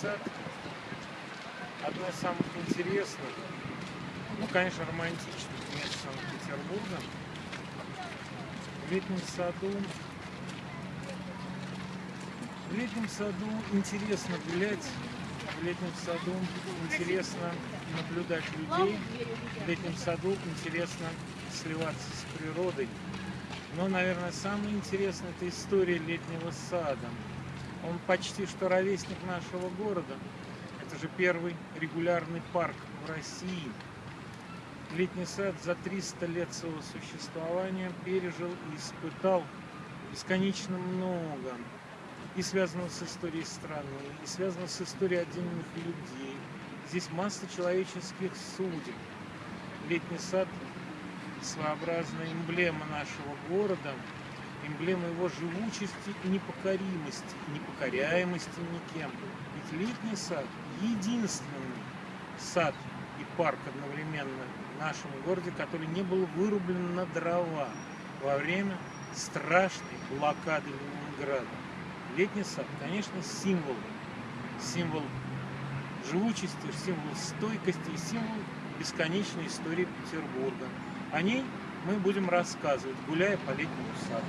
сад одно из самых интересных, ну, конечно, романтичных мест Санкт-Петербурга. В летнем саду в летнем саду интересно гулять, в летнем саду интересно наблюдать людей, в летнем саду интересно сливаться с природой. Но, наверное, самое интересное – это история летнего сада. Он почти что ровесник нашего города. Это же первый регулярный парк в России. Летний сад за 300 лет своего существования пережил и испытал бесконечно много. И связано с историей страны, и связано с историей отдельных людей. Здесь масса человеческих судеб. Летний сад – своеобразная эмблема нашего города – эмблема его живучести и непокоримости, и непокоряемости никем. Ведь летний сад – единственный сад и парк одновременно в нашем городе, который не был вырублен на дрова во время страшной блокады Ленинграда. Летний сад, конечно, символ, символ живучести, символ стойкости и символ бесконечной истории Петербурга. О ней мы будем рассказывать, гуляя по летнему саду.